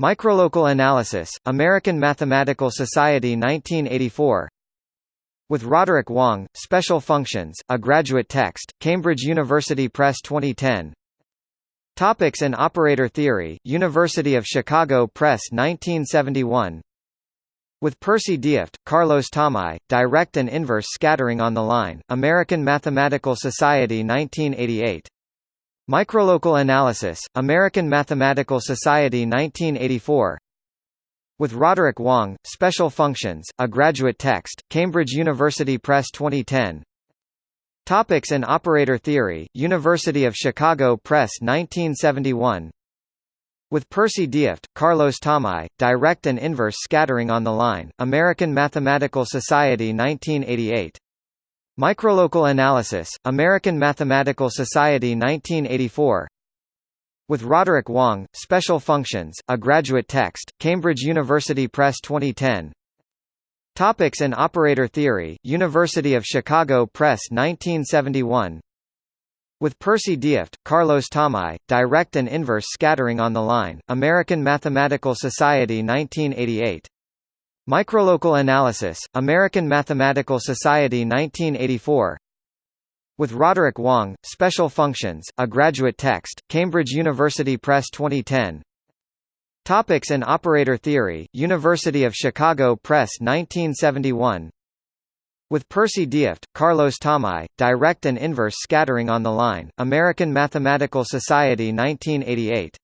Microlocal Analysis, American Mathematical Society 1984 With Roderick Wong, Special Functions, a Graduate Text, Cambridge University Press 2010 Topics in Operator Theory, University of Chicago Press 1971 with Percy Deift, Carlos Tomei, Direct and Inverse Scattering on the Line, American Mathematical Society 1988. Microlocal Analysis, American Mathematical Society 1984 With Roderick Wong, Special Functions, a Graduate Text, Cambridge University Press 2010 Topics in Operator Theory, University of Chicago Press 1971 with Percy Deift, Carlos Tomei, Direct and Inverse Scattering on the Line, American Mathematical Society 1988. Microlocal Analysis, American Mathematical Society 1984 With Roderick Wong, Special Functions, a Graduate Text, Cambridge University Press 2010 Topics in Operator Theory, University of Chicago Press 1971 with Percy Deift, Carlos Tomei, Direct and Inverse Scattering on the Line, American Mathematical Society 1988. Microlocal Analysis, American Mathematical Society 1984 With Roderick Wong, Special Functions, a Graduate Text, Cambridge University Press 2010 Topics in Operator Theory, University of Chicago Press 1971 with Percy Deift, Carlos Tomei, Direct and Inverse Scattering on the Line, American Mathematical Society 1988.